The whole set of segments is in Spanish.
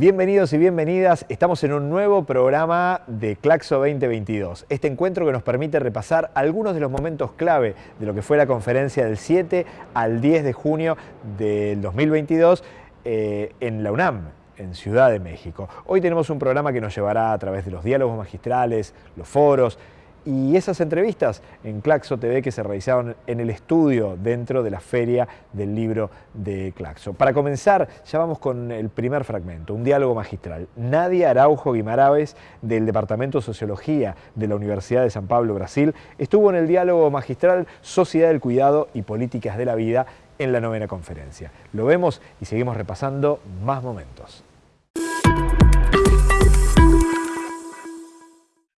Bienvenidos y bienvenidas, estamos en un nuevo programa de Claxo 2022. Este encuentro que nos permite repasar algunos de los momentos clave de lo que fue la conferencia del 7 al 10 de junio del 2022 eh, en la UNAM, en Ciudad de México. Hoy tenemos un programa que nos llevará a través de los diálogos magistrales, los foros, y esas entrevistas en Claxo TV que se realizaron en el estudio dentro de la feria del libro de Claxo. Para comenzar, ya vamos con el primer fragmento, un diálogo magistral. Nadia Araujo Guimaraves, del Departamento de Sociología de la Universidad de San Pablo, Brasil, estuvo en el diálogo magistral Sociedad del Cuidado y Políticas de la Vida en la novena conferencia. Lo vemos y seguimos repasando más momentos.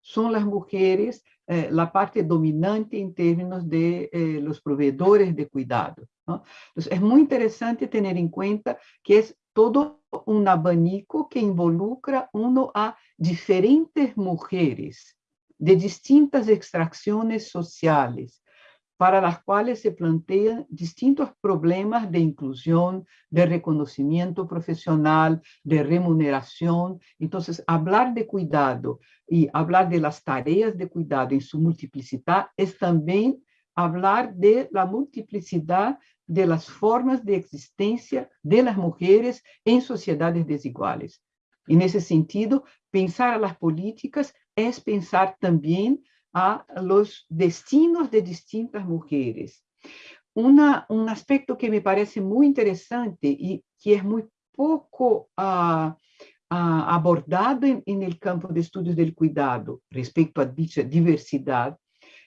Son las mujeres eh, la parte dominante en términos de eh, los proveedores de cuidado. Es muy interesante tener en cuenta que es todo un abanico que involucra uno a diferentes mujeres de distintas extracciones sociales, para las cuales se plantean distintos problemas de inclusión, de reconocimiento profesional, de remuneración. Entonces, hablar de cuidado y hablar de las tareas de cuidado en su multiplicidad es también hablar de la multiplicidad de las formas de existencia de las mujeres en sociedades desiguales. En ese sentido, pensar a las políticas es pensar también a los destinos de distintas mujeres. Una, un aspecto que me parece muy interesante y que es muy poco uh, uh, abordado en, en, el campo de estudios del cuidado respecto a dicha diversidad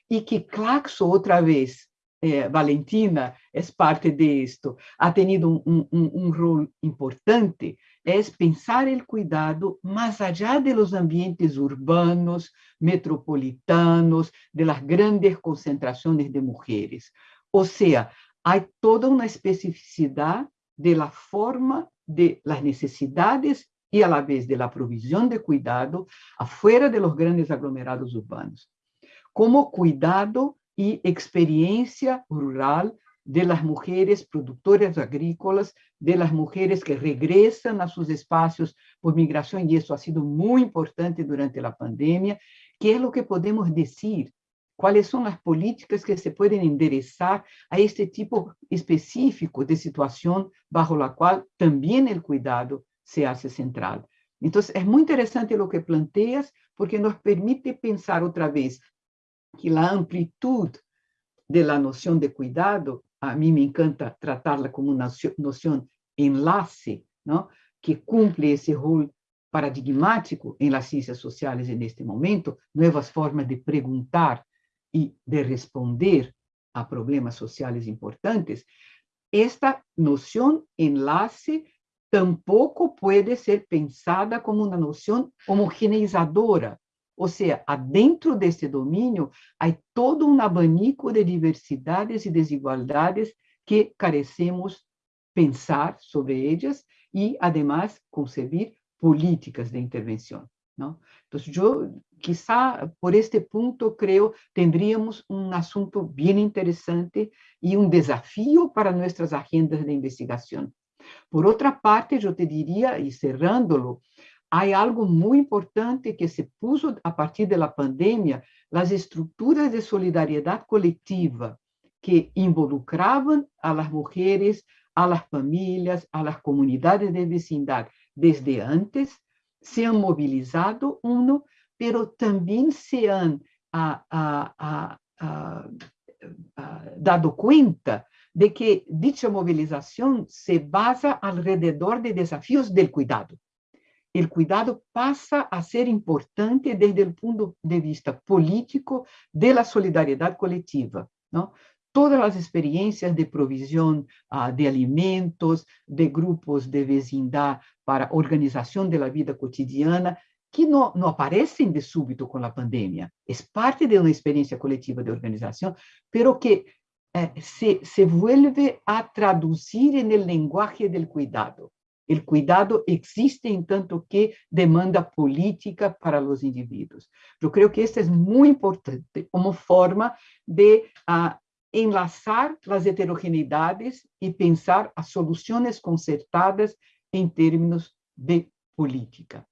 y que Claxo otra vez eh, Valentina es parte de esto, ha tenido un, un, un, rol importante, es pensar el cuidado más allá de los ambientes urbanos, metropolitanos, de las grandes concentraciones de mujeres. O sea, hay toda una especificidad de la forma de las necesidades y a la vez de la provisión de cuidado afuera de los grandes aglomerados urbanos. Como cuidado y experiencia rural de las mujeres productoras agrícolas, de las mujeres que regresan a sus espacios por migración, y eso ha sido muy importante durante la pandemia. ¿Qué es lo que podemos decir? ¿Cuáles son las políticas que se pueden enderezar a este tipo específico de situación bajo la cual también el cuidado se hace central? Entonces, es muy interesante lo que planteas porque nos permite pensar otra vez que la amplitud de la noción de cuidado, a mí me encanta tratarla como una noción enlace, ¿no? que cumple ese rol paradigmático en las ciencias sociales en este momento, nuevas formas de preguntar y de responder a problemas sociales importantes, esta noción enlace tampoco puede ser pensada como una noción homogeneizadora, ou seja, dentro desse domínio, há todo um abanico de diversidades e desigualdades que carecemos pensar sobre elas e, además, concebir políticas de intervenção. Não? Então, eu, quizá, por este ponto, creio, teríamos um assunto bem interessante e um desafio para nossas agendas de investigação. Por outra parte, eu te diria, e cerrando-lo, hay algo muy importante que se puso a partir de la pandemia, las estructuras de solidaridad colectiva que involucraban a las mujeres, a las familias, a las comunidades de vecindad desde antes, se han movilizado uno, pero también se han a, a, a, dado cuenta de que dicha movilización se basa alrededor de desafíos del cuidado. El cuidado pasa a ser importante desde el punto de vista político de la solidaridad colectiva. ¿no? Todas las experiencias de provisión uh, de alimentos, de grupos de vecindad para organización de la vida cotidiana, que no aparecen de súbito con la pandemia. Es parte de una experiencia colectiva de organización, pero que eh, se, se vuelve a traducir en el lenguaje del cuidado. El cuidado existe en tanto que demanda política para los individuos. Yo creo que esto es muy importante como forma de uh, enlazar las heterogeneidades y pensar a soluciones concertadas en términos de política.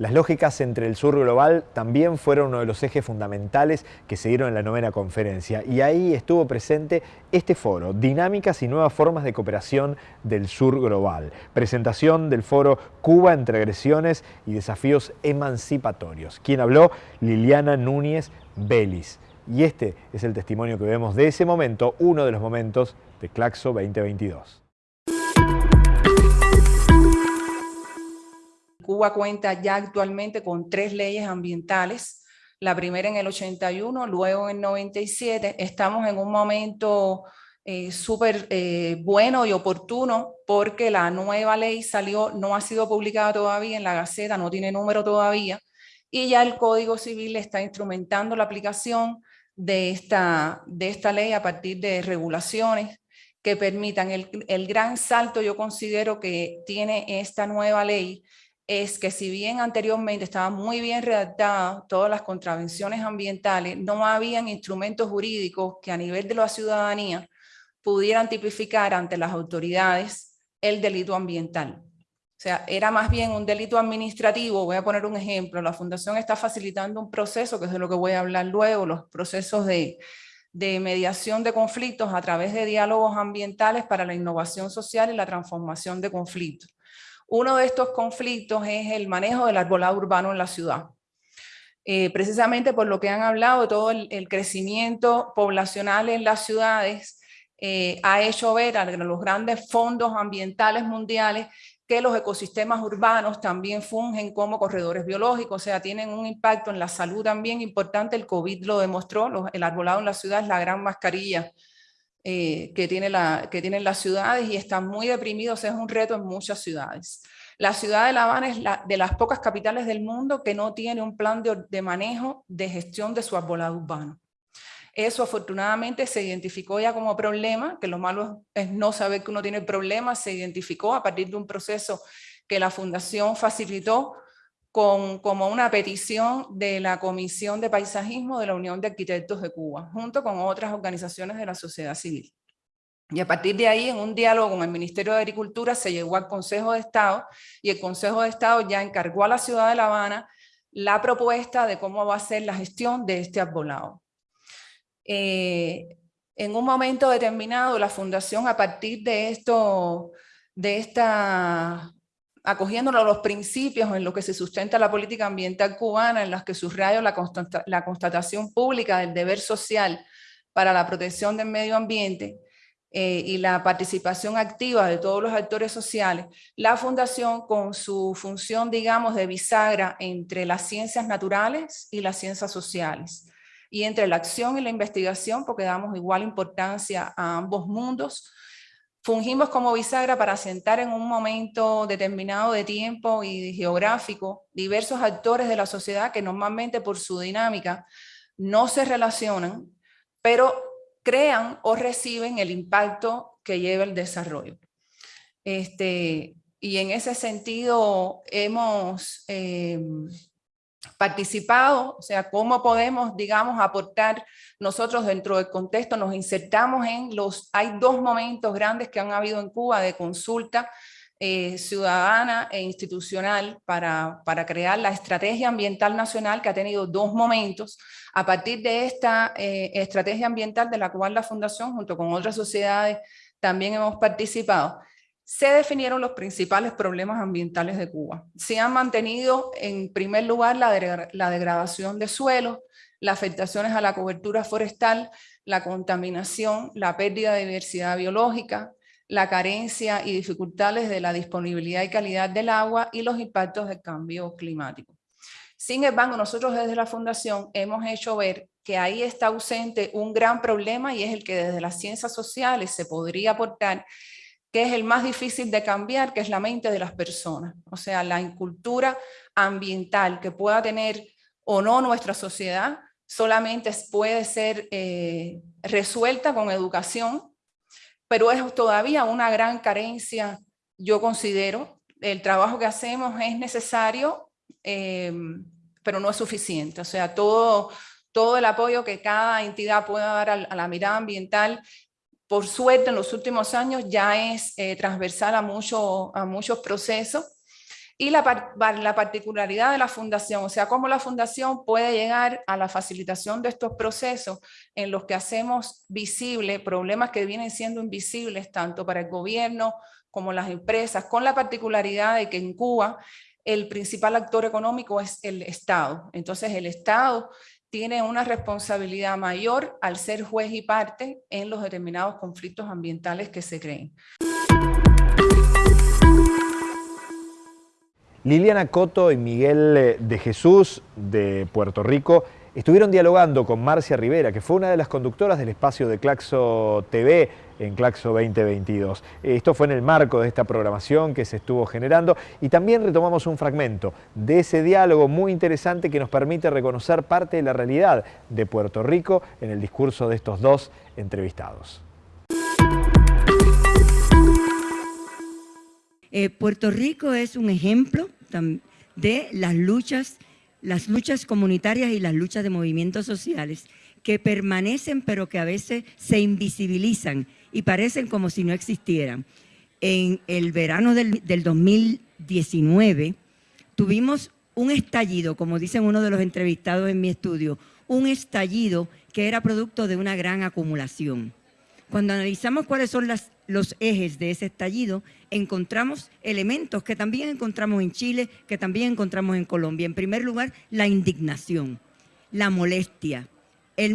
Las lógicas entre el sur global también fueron uno de los ejes fundamentales que se dieron en la novena conferencia y ahí estuvo presente este foro, Dinámicas y Nuevas Formas de Cooperación del Sur Global, presentación del foro Cuba entre agresiones y desafíos emancipatorios. Quien habló, Liliana Núñez Belis. Y este es el testimonio que vemos de ese momento, uno de los momentos de Claxo 2022. Cuba cuenta ya actualmente con tres leyes ambientales, la primera en el 81, luego en el 97. Estamos en un momento eh, súper eh, bueno y oportuno porque la nueva ley salió, no ha sido publicada todavía en la Gaceta, no tiene número todavía, y ya el Código Civil está instrumentando la aplicación de esta, de esta ley a partir de regulaciones que permitan el, el gran salto yo considero que tiene esta nueva ley es que si bien anteriormente estaba muy bien redactada todas las contravenciones ambientales, no habían instrumentos jurídicos que a nivel de la ciudadanía pudieran tipificar ante las autoridades el delito ambiental. O sea, era más bien un delito administrativo. Voy a poner un ejemplo. La Fundación está facilitando un proceso, que es de lo que voy a hablar luego, los procesos de, de mediación de conflictos a través de diálogos ambientales para la innovación social y la transformación de conflictos. Uno de estos conflictos es el manejo del arbolado urbano en la ciudad. Eh, precisamente por lo que han hablado, todo el, crecimiento poblacional en las ciudades eh, ha hecho ver a los grandes fondos ambientales mundiales que los ecosistemas urbanos también fungen como corredores biológicos, o sea, tienen un impacto en la salud también importante, el COVID lo demostró, el arbolado en la ciudad es la gran mascarilla eh, que, tiene la, que tienen las ciudades y están muy deprimidos, es un reto en muchas ciudades. La ciudad de La Habana es la, de las pocas capitales del mundo que no tiene un plan de, de manejo de gestión de su arbolado urbano. Eso afortunadamente se identificó ya como problema, que lo malo es no saber que uno tiene problemas, se identificó a partir de un proceso que la Fundación facilitó con, como una petición de la Comisión de Paisajismo de la Unión de Arquitectos de Cuba, junto con otras organizaciones de la sociedad civil. Y a partir de ahí, en un diálogo con el Ministerio de Agricultura, se llegó al Consejo de Estado y el Consejo de Estado ya encargó a la ciudad de La Habana la propuesta de cómo va a ser la gestión de este arbolado. Eh, en un momento determinado, la Fundación, a partir de, esto, de esta acogiéndonos a los principios en los que se sustenta la política ambiental cubana, en las que subrayo la, constatación pública del deber social para la protección del medio ambiente eh, y la participación activa de todos los actores sociales, la Fundación con su función, digamos, de bisagra entre las ciencias naturales y las ciencias sociales, y entre la acción y la investigación, porque damos igual importancia a ambos mundos, Fungimos como bisagra para sentar en un momento determinado de tiempo y geográfico diversos actores de la sociedad que normalmente por su dinámica no se relacionan, pero crean o reciben el impacto que lleva el desarrollo. Este, y en ese sentido hemos eh, participado, o sea, cómo podemos, digamos, aportar nosotros dentro del contexto, nos insertamos en los, hay dos momentos grandes que han habido en Cuba de consulta eh, ciudadana e institucional para, para, crear la estrategia ambiental nacional que ha tenido dos momentos. A partir de esta eh, estrategia ambiental de la cual la Fundación junto con otras sociedades también hemos participado, se definieron los principales problemas ambientales de Cuba. Se han mantenido en primer lugar la, degradación de suelos, las afectaciones a la cobertura forestal, la contaminación, la pérdida de diversidad biológica, la carencia y dificultades de la disponibilidad y calidad del agua y los impactos del cambio climático. Sin embargo, nosotros desde la Fundación hemos hecho ver que ahí está ausente un gran problema y es el que desde las ciencias sociales se podría aportar, que es el más difícil de cambiar, que es la mente de las personas. O sea, la incultura ambiental que pueda tener o no nuestra sociedad solamente puede ser eh, resuelta con educación, pero es todavía una gran carencia, yo considero. El trabajo que hacemos es necesario, Em, pero no es suficiente. O sea, todo, todo el apoyo que cada entidad pueda dar a, la mirada ambiental, por suerte en los últimos años ya es eh, transversal a, muchos procesos. Y la, la particularidad de la fundación, o sea, cómo la fundación puede llegar a la facilitación de estos procesos en los que hacemos visible problemas que vienen siendo invisibles tanto para el gobierno como las empresas, con la particularidad de que en Cuba el principal actor económico es el Estado. Entonces el Estado tiene una responsabilidad mayor al ser juez y parte en los determinados conflictos ambientales que se creen. Liliana Coto y Miguel eh, de Jesús de Puerto Rico estuvieron dialogando con Marcia Rivera, que fue una de las conductoras del espacio de Claxo TV en Claxo 2022. Esto fue en el marco de esta programación que se estuvo generando y también retomamos un fragmento de ese diálogo muy interesante que nos permite reconocer parte de la realidad de Puerto Rico en el discurso de estos dos entrevistados. Eh, Puerto Rico es un ejemplo de las luchas las luchas comunitarias y las luchas de movimientos sociales que permanecen pero que a veces se invisibilizan y parecen como si no existieran. En el verano del, 2019 tuvimos un estallido, como dicen uno de los entrevistados en mi estudio, un estallido que era producto de una gran acumulación. Cuando analizamos cuáles son los ejes de ese estallido, encontramos elementos que también encontramos en Chile, que también encontramos en Colombia. En primer lugar, la indignación, la molestia,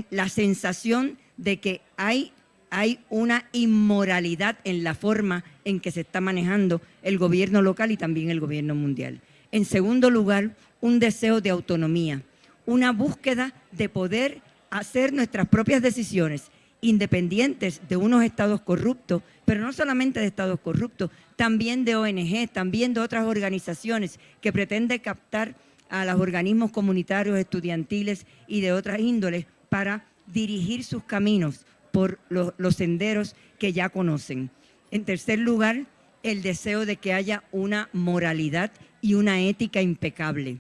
la sensación de que hay, hay una inmoralidad en la forma en que se está manejando el gobierno local y también el gobierno mundial. En segundo lugar, un deseo de autonomía, una búsqueda de poder hacer nuestras propias decisiones independientes de unos estados corruptos, pero no solamente de estados corruptos, también de ONG, también de otras organizaciones que pretenden captar a los organismos comunitarios, estudiantiles y de otras índoles para dirigir sus caminos por los, senderos que ya conocen. En tercer lugar, el deseo de que haya una moralidad y una ética impecable.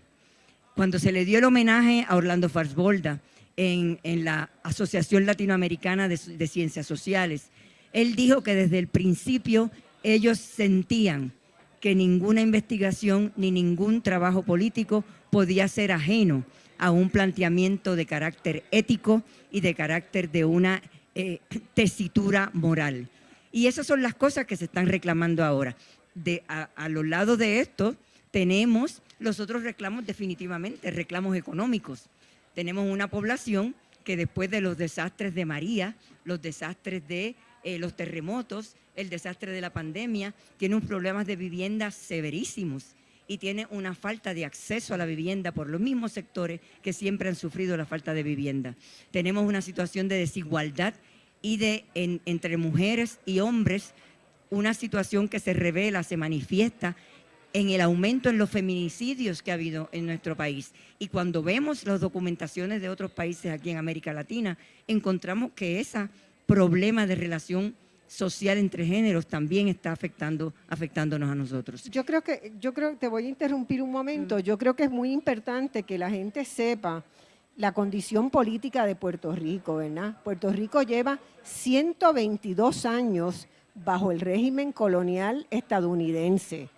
Cuando se le dio el homenaje a Orlando Farsbolda, en, la Asociación Latinoamericana de, Ciencias Sociales. Él dijo que desde el principio ellos sentían que ninguna investigación ni ningún trabajo político podía ser ajeno a un planteamiento de carácter ético y de carácter de una eh, tesitura moral. Y esas son las cosas que se están reclamando ahora. De, a, los lados de esto tenemos los otros reclamos definitivamente, reclamos económicos tenemos una población que después de los desastres de María, los desastres de eh, los terremotos, el desastre de la pandemia, tiene unos problemas de vivienda severísimos y tiene una falta de acceso a la vivienda por los mismos sectores que siempre han sufrido la falta de vivienda. Tenemos una situación de desigualdad y de entre mujeres y hombres, una situación que se revela, se manifiesta en el aumento en los feminicidios que ha habido en nuestro país. Y cuando vemos las documentaciones de otros países aquí en América Latina, encontramos que ese problema de relación social entre géneros también está afectando, afectándonos a nosotros. Yo creo que, yo creo, te voy a interrumpir un momento, yo creo que es muy importante que la gente sepa la condición política de Puerto Rico, ¿verdad? Puerto Rico lleva 122 años bajo el régimen colonial estadounidense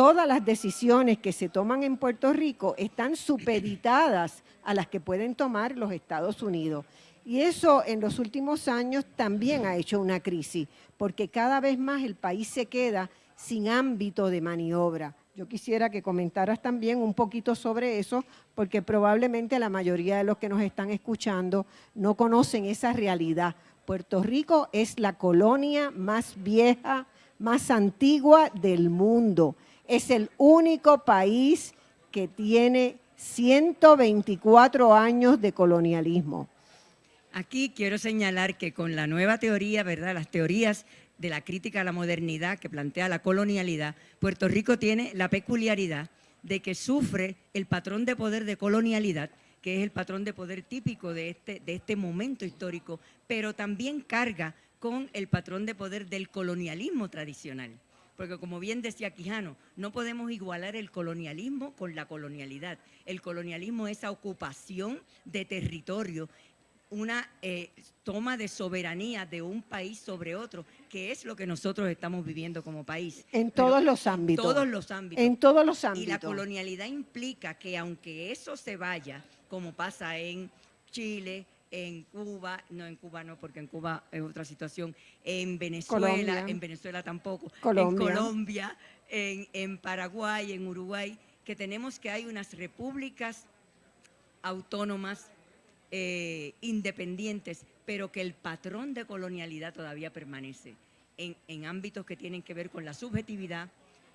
todas las decisiones que se toman en Puerto Rico están supeditadas a las que pueden tomar los Estados Unidos. Y eso en los últimos años también ha hecho una crisis, porque cada vez más el país se queda sin ámbito de maniobra. Yo quisiera que comentaras también un poquito sobre eso, porque probablemente la mayoría de los que nos están escuchando no conocen esa realidad, Puerto Rico es la colonia más vieja, más antigua del mundo. Es el único país que tiene 124 años de colonialismo. Aquí quiero señalar que con la nueva teoría, ¿verdad? Las teorías de la crítica a la modernidad que plantea la colonialidad, Puerto Rico tiene la peculiaridad de que sufre el patrón de poder de colonialidad, que es el patrón de poder típico de este, de este momento histórico, pero también carga con el patrón de poder del colonialismo tradicional. Porque como bien decía Quijano, no podemos igualar el colonialismo con la colonialidad. El colonialismo es esa ocupación de territorio una eh, toma de soberanía de un país sobre otro, que es lo que nosotros estamos viviendo como país. En todos los ámbitos. Todos los ámbitos. En todos los ámbitos. Y la colonialidad implica que aunque eso se vaya, como pasa en Chile, en Cuba, no en Cuba no, porque en Cuba es otra situación, en Venezuela, en Venezuela tampoco, en Colombia, en, en Paraguay, en Uruguay, que tenemos que hay unas repúblicas autónomas eh, independientes, pero que el patrón de colonialidad todavía permanece en, ámbitos que tienen que ver con la subjetividad,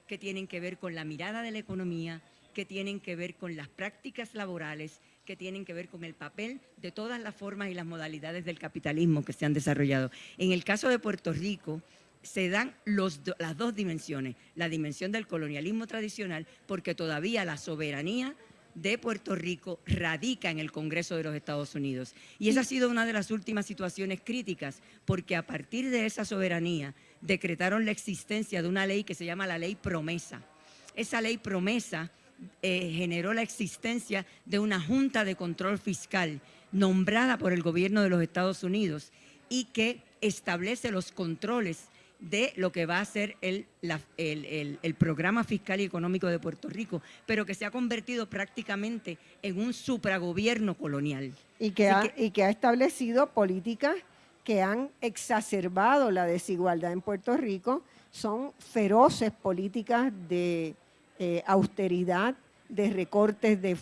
que tienen que ver con la mirada de la economía, que tienen que ver con las prácticas laborales, que tienen que ver con el papel de todas las formas y las modalidades del capitalismo que se han desarrollado. En el caso de Puerto Rico, se dan las dos dimensiones, la dimensión del colonialismo tradicional, porque todavía la soberanía de Puerto Rico radica en el Congreso de los Estados Unidos. Y esa ha sido una de las últimas situaciones críticas, porque a partir de esa soberanía decretaron la existencia de una ley que se llama la Ley Promesa. Esa ley promesa eh, generó la existencia de una Junta de Control Fiscal nombrada por el gobierno de los Estados Unidos y que establece los controles de lo que va a ser el, el, programa fiscal y económico de Puerto Rico, pero que se ha convertido prácticamente en un supragobierno colonial. Y que, ha, y que ha establecido políticas que han exacerbado la desigualdad en Puerto Rico, son feroces políticas de eh, austeridad, de recortes de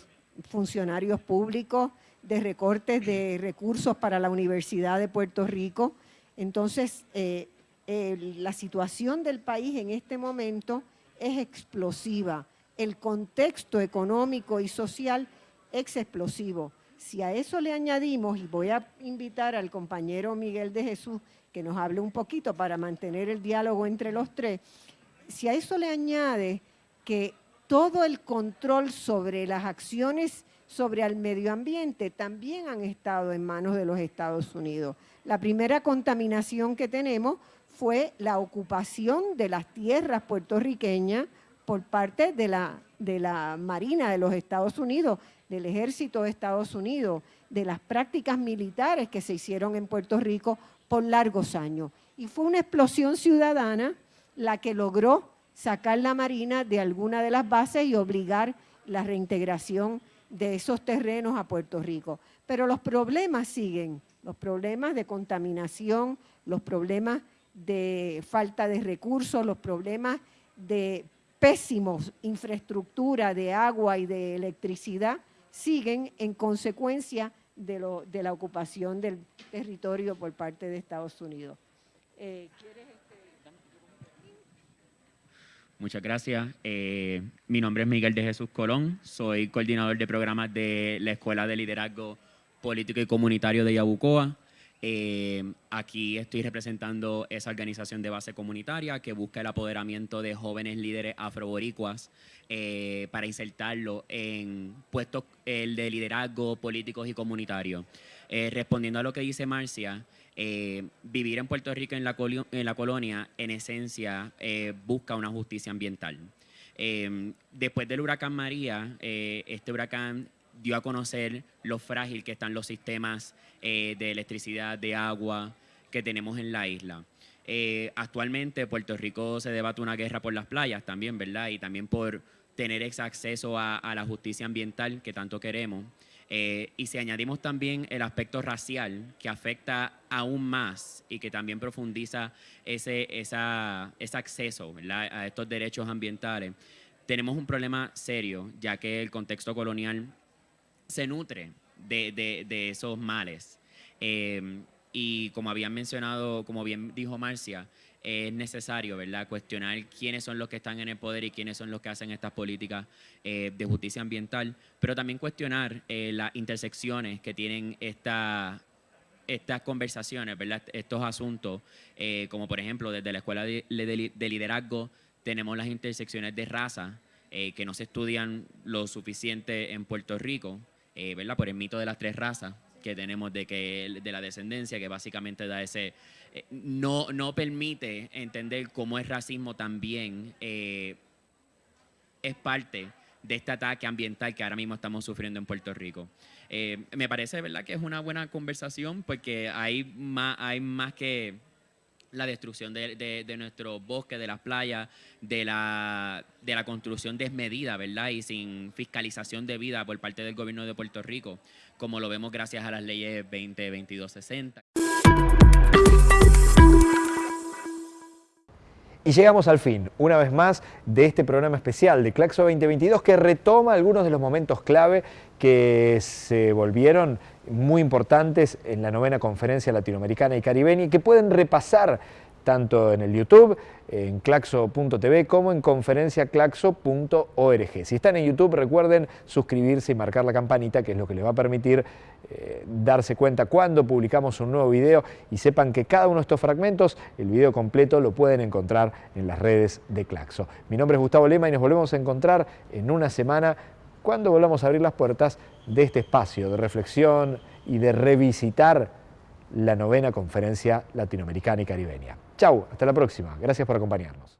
funcionarios públicos, de recortes de recursos para la Universidad de Puerto Rico. Entonces, eh, la situación del país en este momento es explosiva. El contexto económico y social es explosivo. Si a eso le añadimos, y voy a invitar al compañero Miguel de Jesús que nos hable un poquito para mantener el diálogo entre los tres, si a eso le añade que todo el control sobre las acciones sobre el medio ambiente también han estado en manos de los Estados Unidos. La primera contaminación que tenemos fue la ocupación de las tierras puertorriqueñas por parte de la, de la Marina de los Estados Unidos, del Ejército de Estados Unidos, de las prácticas militares que se hicieron en Puerto Rico por largos años. Y fue una explosión ciudadana la que logró sacar la Marina de alguna de las bases y obligar la reintegración de esos terrenos a Puerto Rico. Pero los problemas siguen, los problemas de contaminación, los problemas de falta de recursos, los problemas de pésimos infraestructura de agua y de electricidad siguen en consecuencia de, lo, de la ocupación del territorio por parte de Estados Unidos. Eh, este? Muchas gracias. Eh, mi nombre es Miguel de Jesús Colón, soy coordinador de programas de la Escuela de Liderazgo Político y Comunitario de Yabucoa. Eh, aquí estoy representando esa organización de base comunitaria que busca el apoderamiento de jóvenes líderes afroboricuas eh, para insertarlo en puestos de liderazgo políticos y comunitarios. Eh, respondiendo a lo que dice Marcia, vivir en Puerto Rico en la, en la colonia, en esencia, busca una justicia ambiental. después del huracán María, este huracán dio a conocer lo frágil que están los sistemas eh, de electricidad, de agua que tenemos en la isla. Eh, actualmente Puerto Rico se debate una guerra por las playas también, ¿verdad? Y también por tener ese acceso a, la justicia ambiental que tanto queremos. Eh, y si añadimos también el aspecto racial que afecta aún más y que también profundiza ese, ese acceso a estos derechos ambientales, tenemos un problema serio, ya que el contexto colonial se nutre de, esos males. Em, y como habían mencionado, como bien dijo Marcia, es necesario, ¿verdad?, cuestionar quiénes son los que están en el poder y quiénes son los que hacen estas políticas eh, de justicia ambiental, pero también cuestionar eh, las intersecciones que tienen esta, estas conversaciones, ¿verdad?, estos asuntos, eh, como por ejemplo desde la Escuela de, Liderazgo tenemos las intersecciones de raza que no se estudian lo suficiente en Puerto Rico, ¿verdad?, por el mito de las tres razas que tenemos de, que, de la descendencia, que básicamente da ese, eh, no, no permite entender cómo el racismo también eh, es parte de este ataque ambiental que ahora mismo estamos sufriendo en Puerto Rico. Eh, me parece verdad que es una buena conversación porque hay más, hay más que la destrucción de, de, nuestro bosque, de las playas, de la, de la construcción desmedida, ¿verdad? Y sin fiscalización de vida por parte del gobierno de Puerto Rico, como lo vemos gracias a las leyes 20, 22, 60. Y llegamos al fin, una vez más, de este programa especial de Claxo 2022 que retoma algunos de los momentos clave que se volvieron muy importantes en la novena conferencia latinoamericana y caribeña y que pueden repasar tanto en el YouTube, en claxo.tv, como en conferenciaclaxo.org. Si están en YouTube, recuerden suscribirse y marcar la campanita, que es lo que les va a permitir eh, darse cuenta cuando publicamos un nuevo video y sepan que cada uno de estos fragmentos, el video completo, lo pueden encontrar en las redes de Claxo. Mi nombre es Gustavo Lema y nos volvemos a encontrar en una semana cuando volvamos a abrir las puertas de este espacio de reflexión y de revisitar la novena conferencia latinoamericana y caribeña. Chau, hasta la próxima. Gracias por acompañarnos.